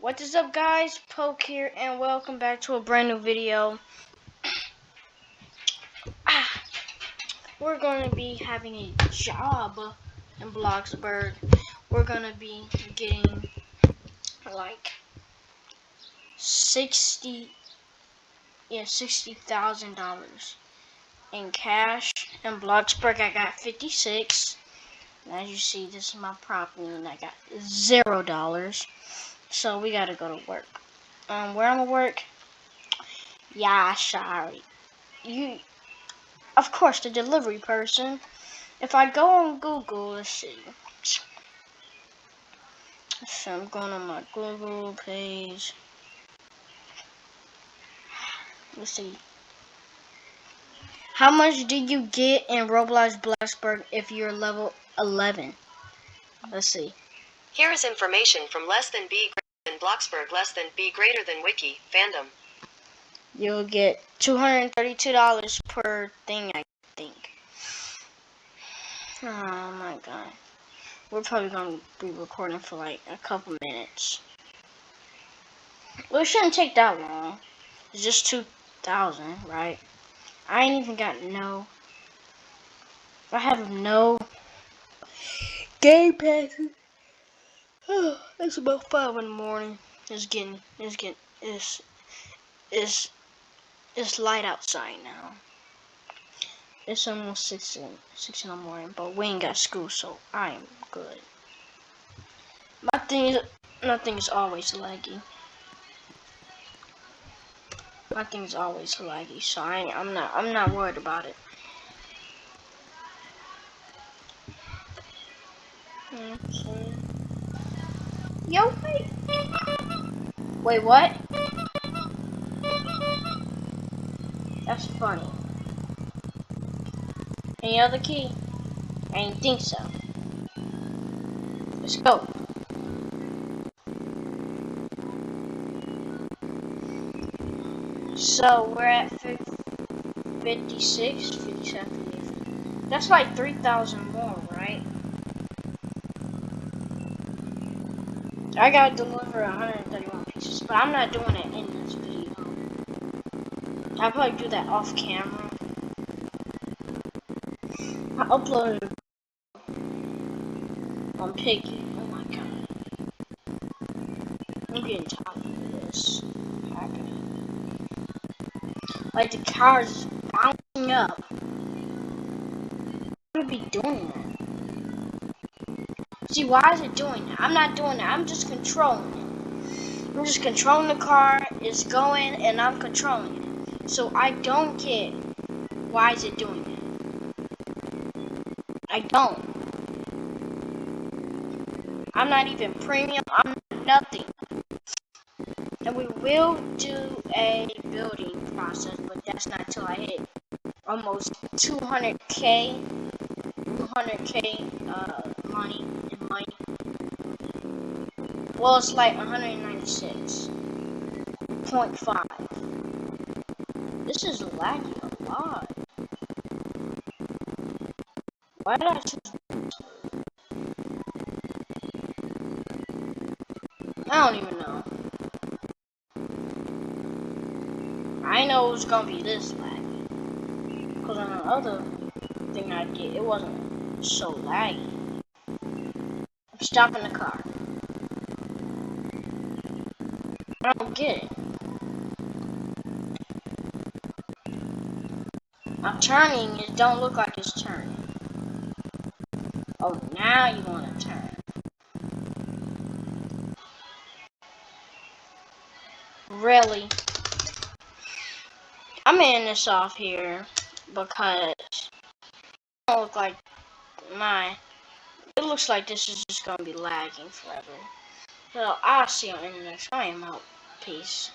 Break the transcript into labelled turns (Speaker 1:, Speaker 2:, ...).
Speaker 1: What is up guys? Poke here and welcome back to a brand new video. ah, we're going to be having a job in Bloxburg. We're going to be getting like 60 yeah, $60,000 in cash. In Bloxburg I got 56. As you see, this is my property and I got zero dollars. So we gotta go to work. Um, where I'm gonna work? Yeah, sorry. You, of course, the delivery person. If I go on Google, let's see. So I'm going on my Google page. Let's see. How much do you get in Roblox Bloxburg if you're level 11? Let's see.
Speaker 2: Here is information from less than B greater than Bloxburg less than B greater than Wiki, fandom.
Speaker 1: You'll get $232 per thing, I think. Oh my god. We're probably going to be recording for like a couple minutes. Well, it shouldn't take that long. It's just 2000 right? I ain't even got no. I have no game passes. it's about five in the morning. It's getting, it's getting, it's, it's, it's light outside now. It's almost six in six in the morning, but we ain't got school, so I am good. My thing is, nothing is always laggy. My thing is always laggy, so I I'm not I'm not worried about it. Okay. Yo, wait. Wait, what? That's funny. Any other key? I didn't think so. Let's go. So we're at 56, 57, That's like 3,000 more, right? I gotta deliver 131 pieces, but I'm not doing it in this video. I'll probably do that off camera. I uploaded on Piggy. Oh my god. I'm getting tired of this happening. Like the car's bouncing up. What would be doing that? See, why is it doing that? I'm not doing that. I'm just controlling it. I'm just controlling the car. It's going, and I'm controlling it. So I don't care. Why is it doing that? I don't. I'm not even premium. I'm nothing. And we will do a building process, but that's not till I hit almost 200k, 200k uh, money money. Well, it's like 196.5. This is lagging a lot. Why did I choose I don't even know. I know it was gonna be this laggy. Cause on the other thing I did, it wasn't so laggy. I'm stopping the car. I don't get it. I'm turning, it don't look like it's turning. Oh, now you want to turn. Really? I'm ending this off here because it don't look like my. It looks like this is just gonna be lagging forever. So I'll see you in the next. Out. Peace.